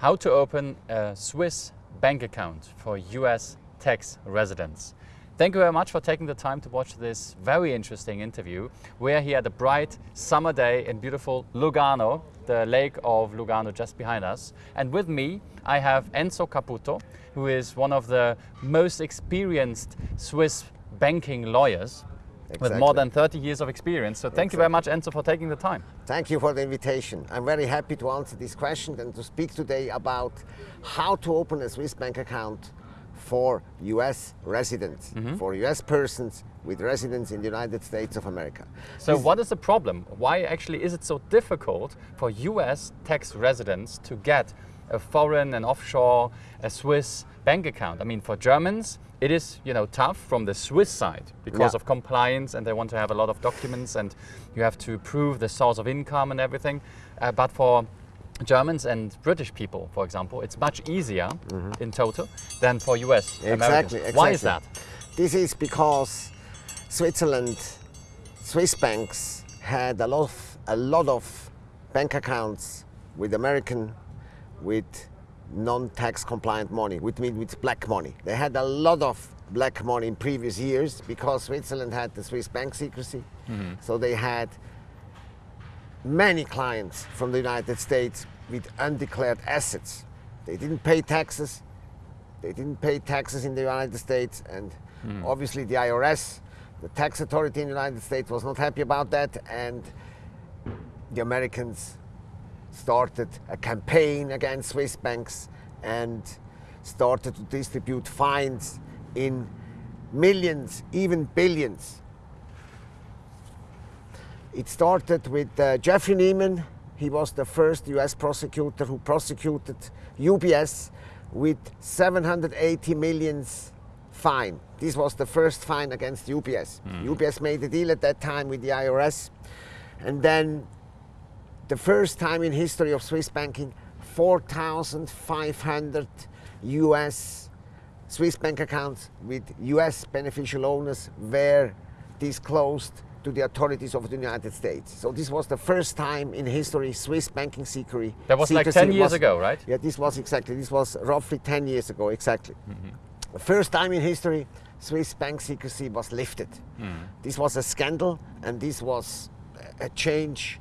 how to open a Swiss bank account for US tax residents. Thank you very much for taking the time to watch this very interesting interview. We're here at a bright summer day in beautiful Lugano, the lake of Lugano just behind us. And with me, I have Enzo Caputo, who is one of the most experienced Swiss banking lawyers Exactly. with more than 30 years of experience. So thank exactly. you very much, Enzo, for taking the time. Thank you for the invitation. I'm very happy to answer this question and to speak today about how to open a Swiss bank account for US residents, mm -hmm. for US persons with residence in the United States of America. So this what is the problem? Why actually is it so difficult for US tax residents to get a foreign and offshore, a Swiss bank account? I mean, for Germans, it is you know tough from the Swiss side because yeah. of compliance and they want to have a lot of documents and you have to prove the source of income and everything. Uh, but for Germans and British people, for example, it's much easier mm -hmm. in total than for US exactly, exactly, Why is that? This is because Switzerland, Swiss banks had a lot of, a lot of bank accounts with American, with non-tax compliant money, with, with black money. They had a lot of black money in previous years because Switzerland had the Swiss bank secrecy. Mm -hmm. So they had many clients from the United States with undeclared assets. They didn't pay taxes. They didn't pay taxes in the United States and mm. obviously the IRS, the tax authority in the United States was not happy about that and the Americans started a campaign against Swiss banks and started to distribute fines in millions, even billions. It started with uh, Jeffrey Neiman. He was the first US prosecutor who prosecuted UBS with 780 millions fine. This was the first fine against UBS. Mm. UBS made a deal at that time with the IRS. And then the first time in history of Swiss banking, 4,500 US Swiss bank accounts with US beneficial owners were disclosed to the authorities of the United States. So this was the first time in history Swiss banking secrecy. That was like 10 years was, ago, right? Yeah, this was exactly, this was roughly 10 years ago, exactly. Mm -hmm. The first time in history Swiss bank secrecy was lifted. Mm. This was a scandal and this was a change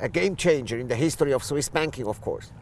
a game changer in the history of Swiss banking, of course.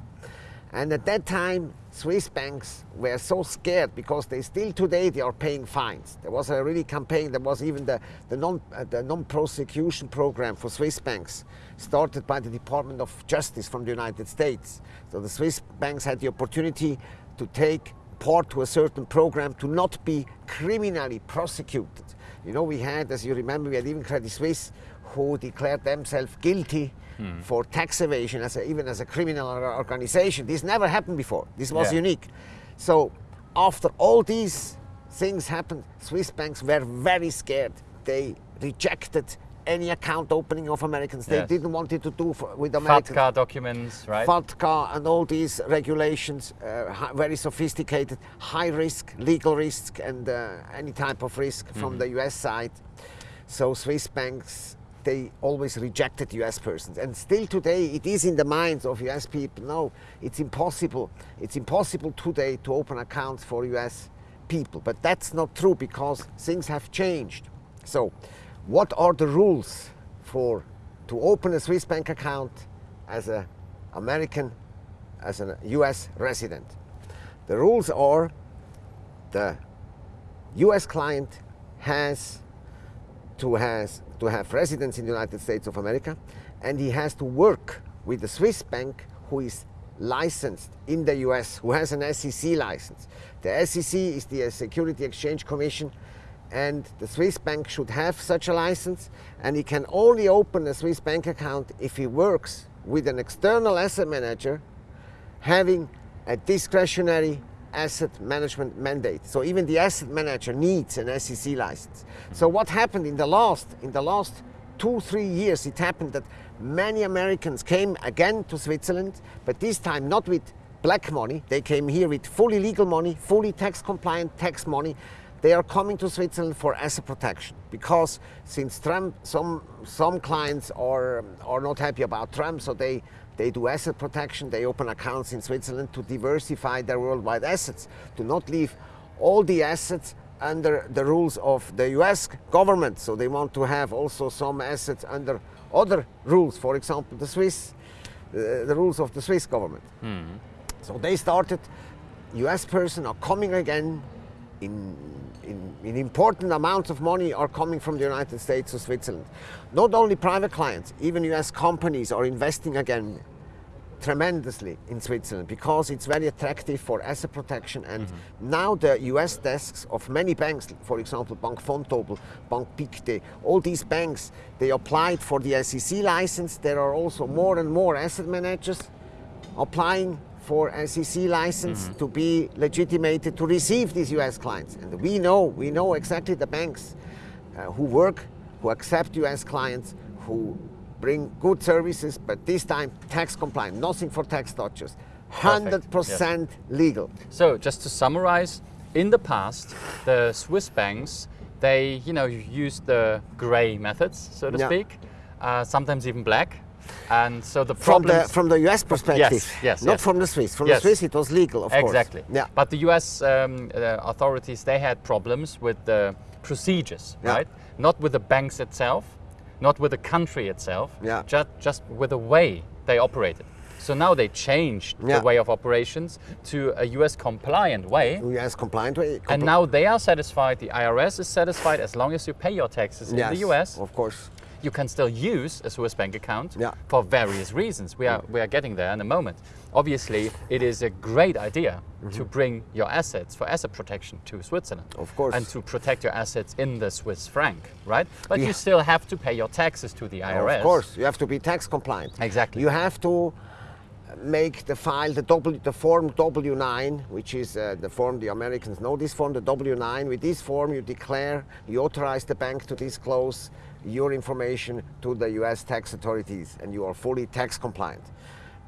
And at that time, Swiss banks were so scared because they still today they are paying fines. There was a really campaign, there was even the, the, non, uh, the non-prosecution program for Swiss banks started by the Department of Justice from the United States. So the Swiss banks had the opportunity to take part to a certain program to not be criminally prosecuted. You know, we had, as you remember, we had even Credit Suisse who declared themselves guilty hmm. for tax evasion, as a, even as a criminal organization. This never happened before. This was yeah. unique. So after all these things happened, Swiss banks were very scared. They rejected any account opening of Americans. They yes. didn't want it to do for, with Americans. FATCA documents, right? FATCA and all these regulations, uh, very sophisticated, high risk, legal risk, and uh, any type of risk mm -hmm. from the US side. So Swiss banks they always rejected US persons. And still today, it is in the minds of US people, no, it's impossible. It's impossible today to open accounts for US people. But that's not true because things have changed. So what are the rules for to open a Swiss bank account as an American, as a US resident? The rules are the US client has to, has to have residence in the United States of America and he has to work with the Swiss bank who is licensed in the US, who has an SEC license. The SEC is the uh, Security Exchange Commission and the Swiss bank should have such a license and he can only open a Swiss bank account if he works with an external asset manager having a discretionary asset management mandate. So even the asset manager needs an SEC license. So what happened in the last, in the last two, three years, it happened that many Americans came again to Switzerland, but this time not with black money. They came here with fully legal money, fully tax compliant tax money. They are coming to Switzerland for asset protection because since Trump, some, some clients are, are not happy about Trump, so they They do asset protection. They open accounts in Switzerland to diversify their worldwide assets, to not leave all the assets under the rules of the US government. So they want to have also some assets under other rules, for example, the Swiss, uh, the rules of the Swiss government. So they started, US person are coming again in, in, in important amounts of money are coming from the United States to Switzerland. Not only private clients, even US companies are investing again tremendously in Switzerland because it's very attractive for asset protection and now the US desks of many banks, for example Bank Vontobel, Bank Pictet, all these banks, they applied for the SEC license. There are also more and more asset managers applying for SEC license to be legitimated to receive these US clients. And we know, we know exactly the banks uh, who work, who accept US clients, who bring good services, but this time tax compliant, nothing for tax dodgers. 100% legal. So just to summarize, in the past, the Swiss banks, they, you know, used the gray methods, so to Yeah. speak, uh, sometimes even black. And so the From the, from the US perspective, Yes, yes, not yes. from the Swiss. From Yes. the Swiss it was legal, of course. Exactly. Yeah. But the US um, uh, authorities, they had problems with the procedures, Yeah. right? Not with the banks itself, not with the country itself, Yeah. just, just with the way they operated. So now they changed Yeah. the way of operations to a US compliant way. US compliant way. And now they are satisfied, the IRS is satisfied as long as you pay your taxes yes, in the US, Of course. You can still use a Swiss bank account Yeah. for various reasons. We are, we are getting there in a moment. Obviously, it is a great idea to bring your assets for asset protection to Switzerland. Mm-hmm. Of course. And to protect your assets in the Swiss franc, right? But Yeah. you still have to pay your taxes to the IRS. Of course, you have to be tax compliant. Exactly. You have to make the file, the, w, the form W9, which is uh, the form the Americans know this form, the W9. With this form, you declare, you authorize the bank to disclose your information to the US tax authorities, and you are fully tax compliant.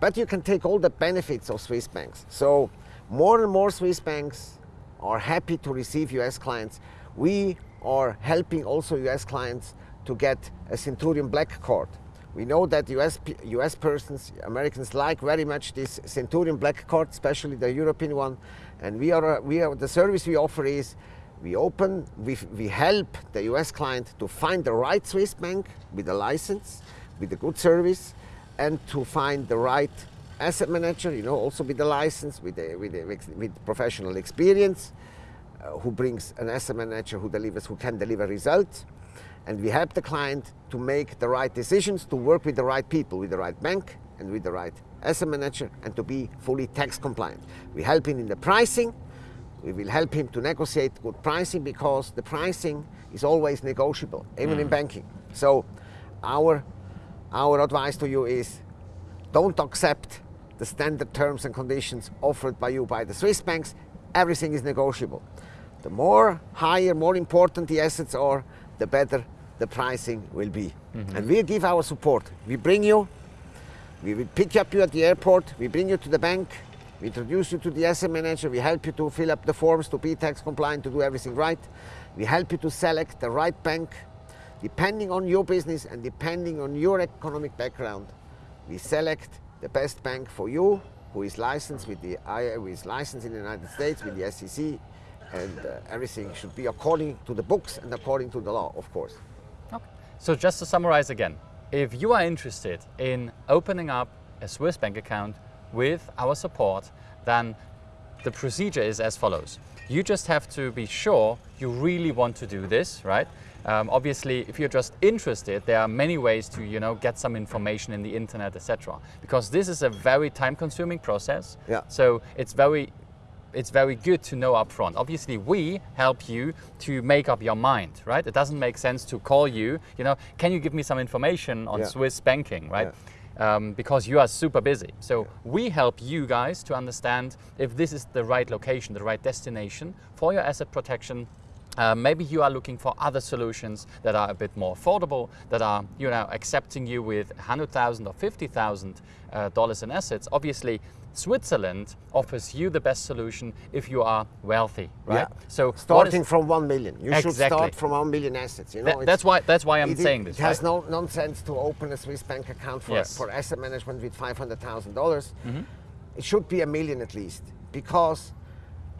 But you can take all the benefits of Swiss banks. So, more and more Swiss banks are happy to receive US clients. We are helping also US clients to get a Centurion Black Card. We know that US, US persons, Americans like very much this Centurion Black Card, especially the European one. And we are, we are the service we offer is we open, we, we help the US client to find the right Swiss bank with a license, with a good service, and to find the right asset manager, you know, also with a license, with, a, with, a, with professional experience, uh, who brings an asset manager who delivers, who can deliver results. And we help the client to make the right decisions, to work with the right people, with the right bank and with the right asset manager, and to be fully tax compliant. We help him in the pricing. We will help him to negotiate good pricing because the pricing is always negotiable, even in mm. banking. So, our our advice to you is don't accept the standard terms and conditions offered by you by the Swiss banks. Everything is negotiable. The more higher, more important the assets are, the better the pricing will be. Mm-hmm. And we give our support. We bring you, we will pick up you at the airport, we bring you to the bank, we introduce you to the asset manager, we help you to fill up the forms to be tax compliant, to do everything right. We help you to select the right bank depending on your business and depending on your economic background. We select the best bank for you, who is licensed with the who is licensed in the United States with the SEC, and uh, everything should be according to the books and according to the law, of course. Okay. So just to summarize again, if you are interested in opening up a Swiss bank account with our support, then the procedure is as follows. You just have to be sure you really want to do this, right? Um, obviously, if you're just interested, there are many ways to, you know, get some information in the internet, etc. Because this is a very time-consuming process. Yeah. So it's very it's very good to know upfront. Obviously, we help you to make up your mind, right? It doesn't make sense to call you, you know, can you give me some information on Yeah. Swiss banking, right? Um, because you are super busy. So we help you guys to understand if this is the right location, the right destination for your asset protection. Uh, maybe you are looking for other solutions that are a bit more affordable, that are you know accepting you with 100,000 or 50,000 uh, dollars in assets. Obviously, Switzerland offers you the best solution if you are wealthy, right? Yeah. So what is- Starting from one million, you should start from one million assets. You know, That- that's why that's why I'm it, saying this. It has right? no nonsense to open a Swiss bank account for, Yes. for asset management with five hundred thousand dollars. Mm-hmm. It should be a million at least because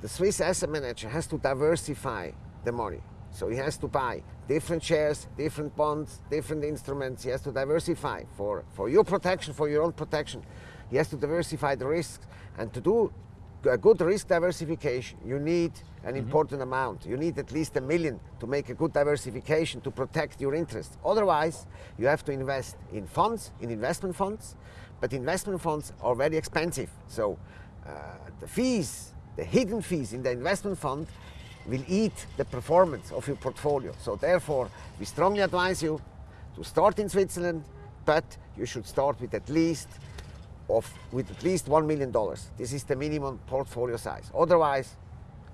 the Swiss asset manager has to diversify the money. So he has to buy different shares, different bonds, different instruments. He has to diversify for, for your protection, for your own protection. He has to diversify the risks. And to do a good risk diversification, you need an important amount. You need at least a million to make a good diversification to protect your interests. Otherwise, you have to invest in funds, in investment funds. But investment funds are very expensive. So uh, the fees, the hidden fees in the investment fund will eat the performance of your portfolio. So therefore, we strongly advise you to start in Switzerland, but you should start with at least of with at least one million dollars. This is the minimum portfolio size. Otherwise,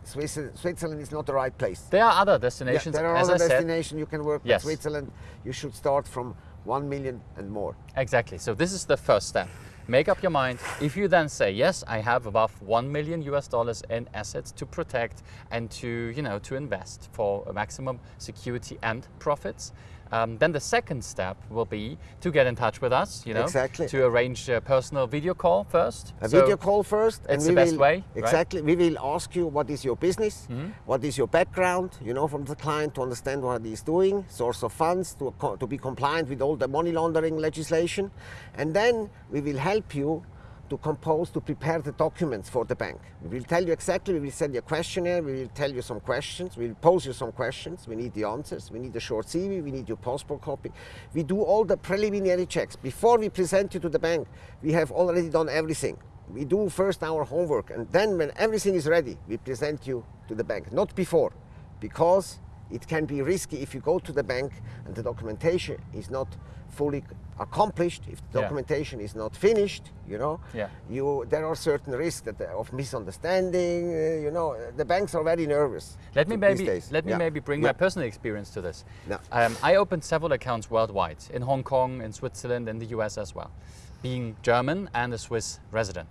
Switzerland is not the right place. There are other Yeah, destinations. there are other destinations you can work, Yes. but Switzerland, you should start from one million and more. Exactly. So this is the first step. Make up your mind. If you then say, yes, I have above 1 million US dollars in assets to protect and to, you know, to invest for a maximum security and profits, um, then the second step will be to get in touch with us, you know, Exactly. to arrange a personal video call first. A So video call first, it's the best will, way, right? Exactly. We will ask you what is your business, what is your background, you know, from the client to understand what he's doing, source of funds to, to be compliant with all the money laundering legislation, and then we will help you to compose, to prepare the documents for the bank. We will tell you exactly, we will send you a questionnaire, we will tell you some questions, we will pose you some questions, we need the answers, we need a short CV, we need your passport copy. We do all the preliminary checks. Before we present you to the bank, we have already done everything. We do first our homework and then when everything is ready, we present you to the bank. Not before, because it can be risky if you go to the bank and the documentation is not fully accomplished, if the Yeah. documentation is not finished, you know, Yeah. you there are certain risks that, uh, of misunderstanding. uh, you know, the banks are very nervous. Let me maybe let me Yeah. maybe bring my personal experience to this. Yeah. Um, I opened several accounts worldwide in Hong Kong, in Switzerland, in the US as well, being German and a Swiss resident.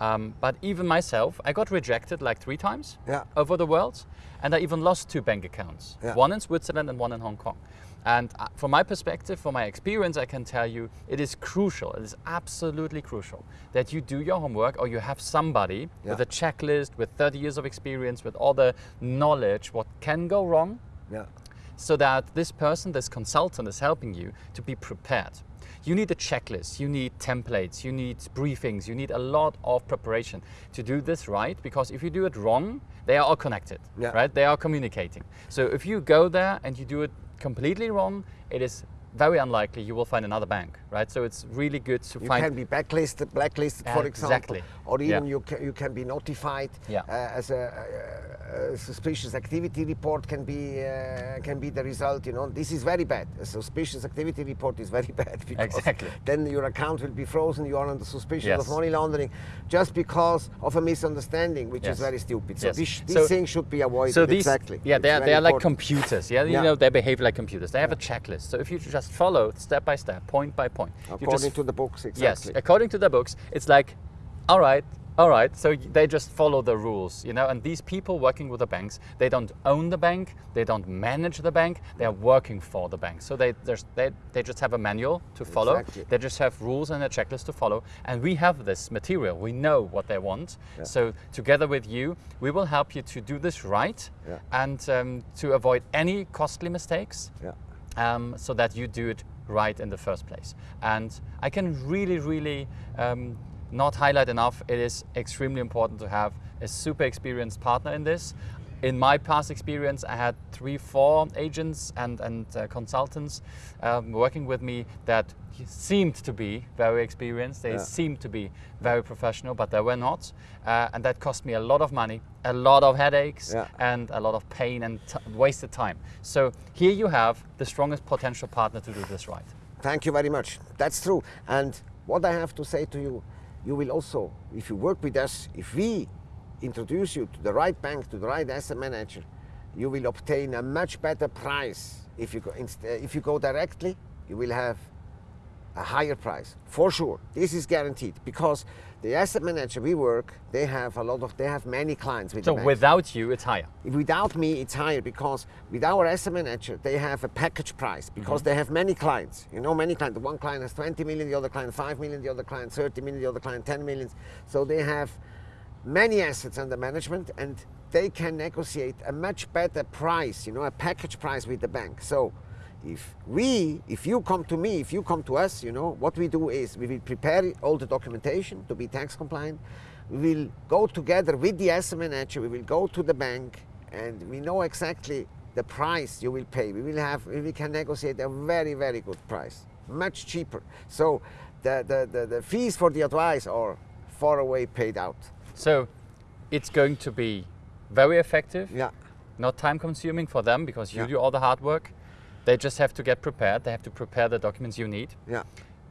Um, but even myself, I got rejected like three times over the world, and I even lost two bank accounts, Yeah. one in Switzerland and one in Hong Kong. And uh, from my perspective, from my experience, I can tell you it is crucial, it is absolutely crucial that you do your homework or you have somebody with a checklist, with 30 years of experience, with all the knowledge, what can go wrong, Yeah. so that this person, this consultant is helping you to be prepared. You need a checklist, you need templates, you need briefings, you need a lot of preparation to do this right because if you do it wrong, they are all connected, Yeah. right? They are communicating. So if you go there and you do it completely wrong, it is very unlikely you will find another bank, right? So it's really good to You find can be blacklisted, blacklisted, for example, Exactly. or even Yeah. you can you can be notified Yeah. uh, as a, a, suspicious activity report can be uh, can be the result. You know, this is very bad. A suspicious activity report is very bad because Exactly. then your account will be frozen. You are under suspicion Yes. of money laundering just because of a misunderstanding, which Yes. is very stupid. So Yes. this, these So- things should be avoided. So these, exactly. yeah, they are, they are like computers. Yeah, you Yeah. know, they behave like computers. They have a checklist. So if you just follow step by step, point by point, you according just to the books. exactly. Yes, according to the books, it's like, all right, all right. So they just follow the rules, you know. And these people working with the banks, they don't own the bank, they don't manage the bank, they are working for the bank. So they there's, they they just have a manual to follow. Exactly. They just have rules and a checklist to follow. And we have this material. We know what they want. Yeah. So together with you, we will help you to do this right Yeah. and um, to avoid any costly mistakes Yeah. um, so that you do it right in the first place. And I can really, really um, not highlight enough, it is extremely important to have a super experienced partner in this. In my past experience, I had three, four agents and, and uh, consultants um, working with me that seemed to be very experienced. They Yeah. seemed to be very professional, but they were not. Uh, and that cost me a lot of money, a lot of headaches, Yeah. and a lot of pain and t- wasted time. So here you have the strongest potential partner to do this right. Thank you very much. That's true. And what I have to say to you, you will also, if you work with us, if we introduce you to the right bank, to the right asset manager, you will obtain a much better price. If you go, uh, if you go directly, you will have a higher price for sure. This is guaranteed because the asset manager we work, they have a lot of, they have many clients with So without you, it's higher. Without me, it's higher because with our asset manager, they have a package price because they have many clients. You know, many clients. One client has 20 million, the other client 5 million, the other client 30 million, the other client 10 million. So they have many assets under management and they can negotiate a much better price, you know, a package price with the bank. So if we, if you come to me, if you come to us, you know, what we do is we will prepare all the documentation to be tax compliant. We will go together with the asset manager, we will go to the bank and we know exactly the price you will pay. We will have, we can negotiate a very, very good price, much cheaper. So the, the, the, the fees for the advice are far away paid out. So it's going to be very effective, Yeah, not time consuming for them because you Yeah. do all the hard work. They just have to get prepared. They have to prepare the documents you need. yeah,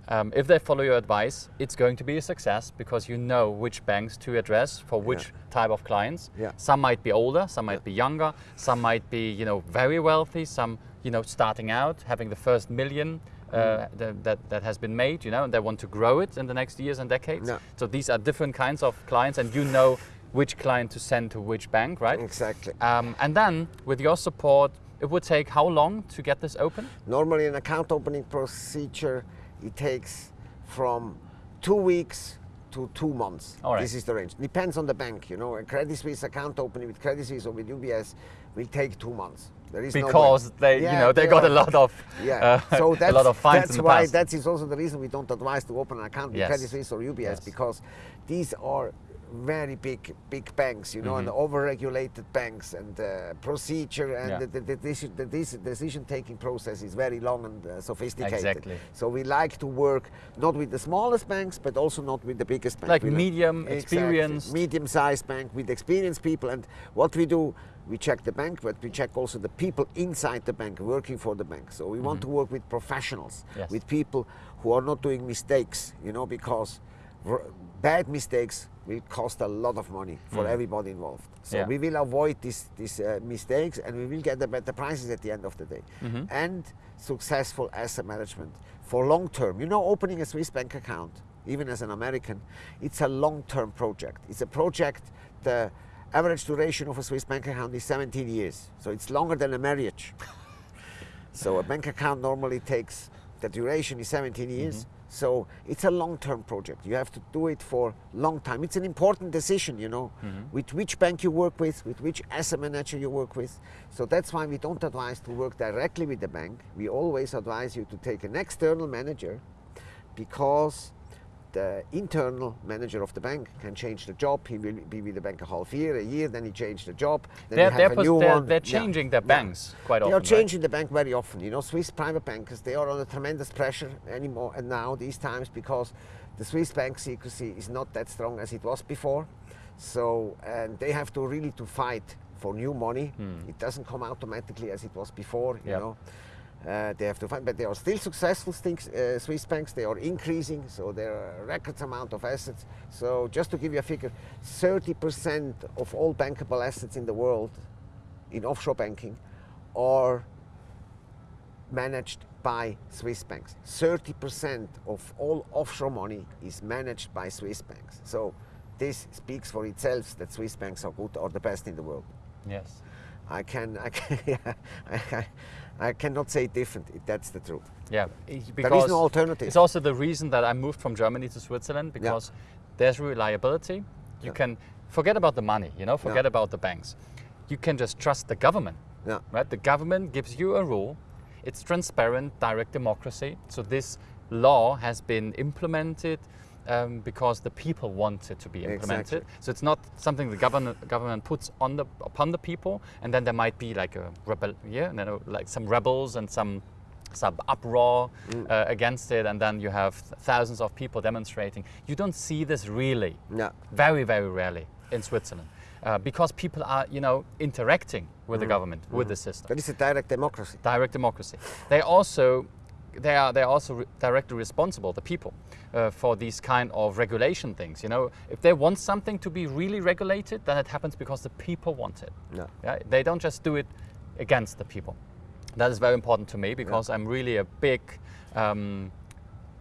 Um, if they follow your advice, it's going to be a success because you know which banks to address for which type of clients. Yeah. Some might be older, some might be younger, some might be you know very wealthy, some you know starting out, having the first million uh, that, that that has been made, you know, and they want to grow it in the next years and decades. Yeah. So these are different kinds of clients, and you know which client to send to which bank, right? exactly. Um, and then with your support, it would take how long to get this open? Normally, an account opening procedure it takes from two weeks to two months. All right. This is the range. Depends on the bank. You know, a Credit Suisse account opening with Credit Suisse or with UBS will take two months. Is no. Because they, you know, they, got are- a lot of, Yeah, uh, so that's, a lot of fines that's why past. that is also the reason we don't advise to open an account with Yes. Credit Suisse or UBS Yes. because these are very big big banks, you know, and Mm-hmm. overregulated banks, and uh, procedure and Yeah. the, the, the, deci- the, deci- decision-taking process is very long and uh, sophisticated. Exactly. So we like to work not with the smallest banks, but also not with the biggest banks. Like We medium, Exactly. experienced. medium-sized bank with experienced people. And what we do, we check the bank, but we check also the people inside the bank working for the bank. So we want to work with professionals, Mm-hmm. Yes. with people who are not doing mistakes, you know, because bad mistakes will cost a lot of money for everybody involved. So Mm. Yeah. we will avoid these these uh, mistakes, and we will get the better prices at the end of the day, Mm-hmm. and successful asset management for long term. You know, opening a Swiss bank account, even as an American, it's a long term project. It's a project. The average duration of a Swiss bank account is 17 years, so it's longer than a marriage. So a bank account normally takes the duration is 17 years. So it's a long-term project. You have to do it for long time. It's an important decision, you know, mm-hmm. with which bank you work with, with which asset manager you work with. So that's why we don't advise to work directly with the bank. We always advise you to take an external manager because the internal manager of the bank can change the job. He will be with the bank a half year, a year, then he changed the job. Then They're, they're, a new they're, one. they're Yeah. changing their Yeah. banks quite They often. are right? changing the bank very often. You know, Swiss private bankers, they are under tremendous pressure anymore and now these times because the Swiss bank secrecy is not that strong as it was before. So, and they have to really to fight for new money. It doesn't come automatically as it was before, you Hmm. Yep. know. Uh, they have to find, but they are still successful. Things, uh, Swiss banks, they are increasing, so there are a record amount of assets. So just to give you a figure, 30% of all bankable assets in the world in offshore banking are managed by Swiss banks. 30% of all offshore money is managed by Swiss banks. So this speaks for itself that Swiss banks are good, or the best in the world. Yes. I can, I can, yeah, I, I cannot say different. That's the truth. Yeah, i- because is no alternative. it's also the reason that I moved from Germany to Switzerland because there's reliability. You Yeah. can forget about the money, you know, forget about the banks. You can just trust the government, Yeah. right? The government gives you a rule. It's transparent, direct democracy. So this law has been implemented um, because the people want it to be implemented. Exactly. So it's not something the government government puts on the upon the people, and then there might be like a rebel, yeah, you know, like some rebels and some some uproar uh, against it, and then you have thousands of people demonstrating. You don't see this really, Yeah. very very rarely in Switzerland, uh, because people are you know interacting with the government, with the system That is a direct democracy. direct democracy. They also they are they are also re- directly responsible, the people, uh, for these kind of regulation things. You know, if they want something to be really regulated, then it happens because the people want it. Yeah. Yeah, they don't just do it against the people. That is very important to me because I'm really a big um,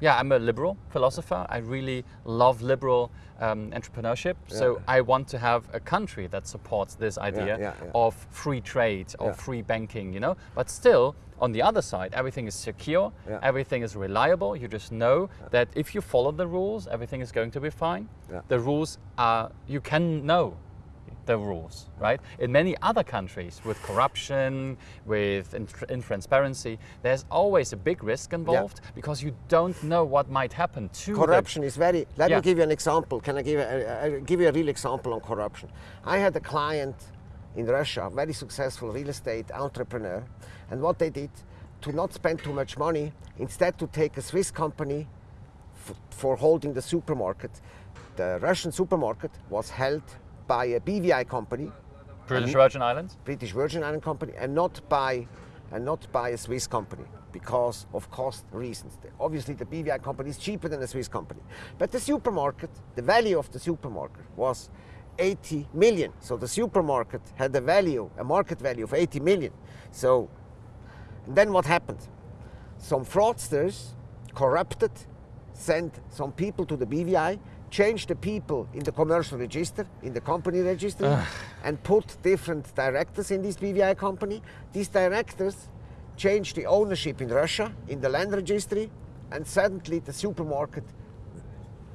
yeah, I'm a liberal philosopher. I really love liberal um, entrepreneurship. So I want to have a country that supports this idea yeah, yeah. of free trade, of Yeah. free banking, you know. But still, on the other side, everything is secure, Yeah. everything is reliable. You just know that if you follow the rules, everything is going to be fine. Yeah. The rules are, you can know the rules, right? In many other countries, with corruption, with in- intransparency, there's always a big risk involved because you don't know what might happen to the- corruption is very let Yeah. me give you an example can i give you a, a- give you a real example on corruption i had a client in russia a very successful real estate entrepreneur and what they did to not spend too much money instead to take a swiss company f- for holding the supermarket the russian supermarket was held by a bvi company British Virgin Islands. British Virgin Island company and not by and not by a Swiss company because of cost reasons. Obviously, the BVI company is cheaper than a Swiss company, but the supermarket, the value of the supermarket was 80 million. So the supermarket had a value, a market value of 80 million. So and then what happened? Some fraudsters corrupted, sent some people to the BVI, changed the people in the commercial register, in the company register, and put different directors in this BVI company. These directors change the ownership in Russia, in the land registry, and suddenly the supermarket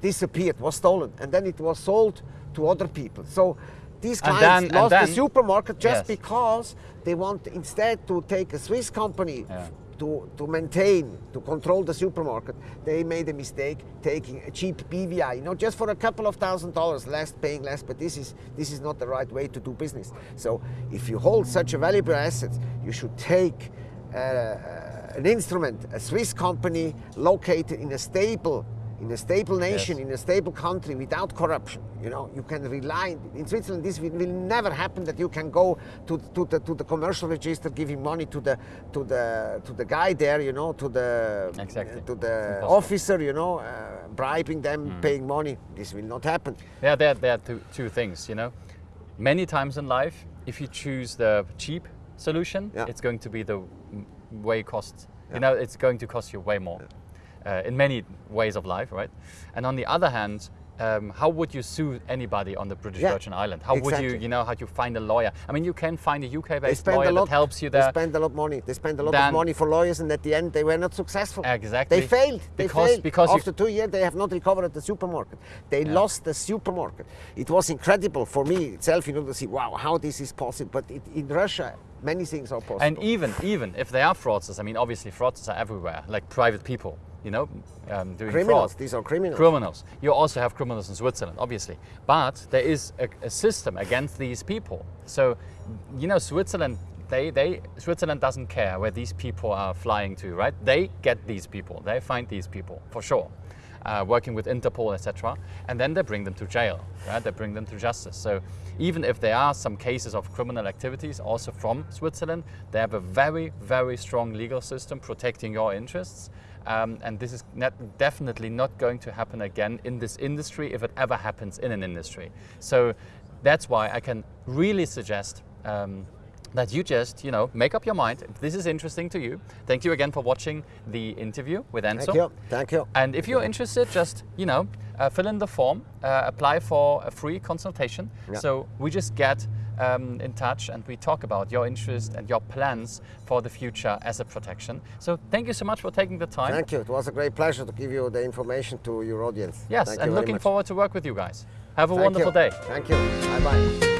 disappeared, was stolen, and then it was sold to other people. So these clients then- lost the supermarket just Yes. because they want instead to take a Swiss company Yeah. To, to maintain, to control the supermarket. They made a mistake taking a cheap BVI, you know, just for a couple of thousand dollars less, paying less. But this is this is not the right way to do business. So if you hold such a valuable asset, you should take uh, an instrument, a Swiss company located in a stable, in a stable nation, Yes. in a stable country without corruption. You know, you can rely. In Switzerland, this will, never happen. That you can go to, to the to the commercial register, giving money to the to the to the guy there. You know, to the Exactly. to the officer. You know, uh, bribing them, paying money. This will not happen. Yeah, there, there are two, two things, you know. Many times in life, if you choose the cheap solution, Yeah. it's going to be the way cost, you know, it's going to cost you way more uh, in many ways of life, right? And on the other hand, um, how would you sue anybody on the British Yeah, Virgin Island? How would you, you know, how you find a lawyer? I mean, you can find a UK-based lawyer a lot. that helps you They spend a lot of money. They spend a lot Then- of money for lawyers, and at the end, they were not successful. Exactly. They failed. They Because- failed. because you- after two years, they have not recovered the supermarket. They lost the supermarket. It was incredible for me itself, you know, to see wow how this is possible. But it, in Russia, many things are possible. And even even if they are fraudsters, I mean, obviously fraudsters are everywhere, like private people, you know, um, doing criminals. fraud. These are criminals. Criminals. You also have criminals in Switzerland, obviously, but there is a, a system against these people. So, you know, Switzerland. They, they, Switzerland doesn't care where these people are flying to, right? They get these people, they find these people for sure, uh, working with Interpol, etc. And then they bring them to jail, right? They bring them to justice. So even if there are some cases of criminal activities also from Switzerland, they have a very, very strong legal system protecting your interests. Um, and this is not, definitely not going to happen again in this industry if it ever happens in an industry. So that's why I can really suggest um, that you just, you know, make up your mind. If this is interesting to you, thank you again for watching the interview with Enzo. Thank you. Thank you. And if you're interested, just you know, uh, fill in the form, uh, apply for a free consultation. Yeah. So we just get um, in touch and we talk about your interest and your plans for the future as a protection. So thank you so much for taking the time. Thank you. It was a great pleasure to give you the information to your audience. yes, Thank and looking much. forward to work with you guys. Have a Thank wonderful you. day. Thank you. Bye bye.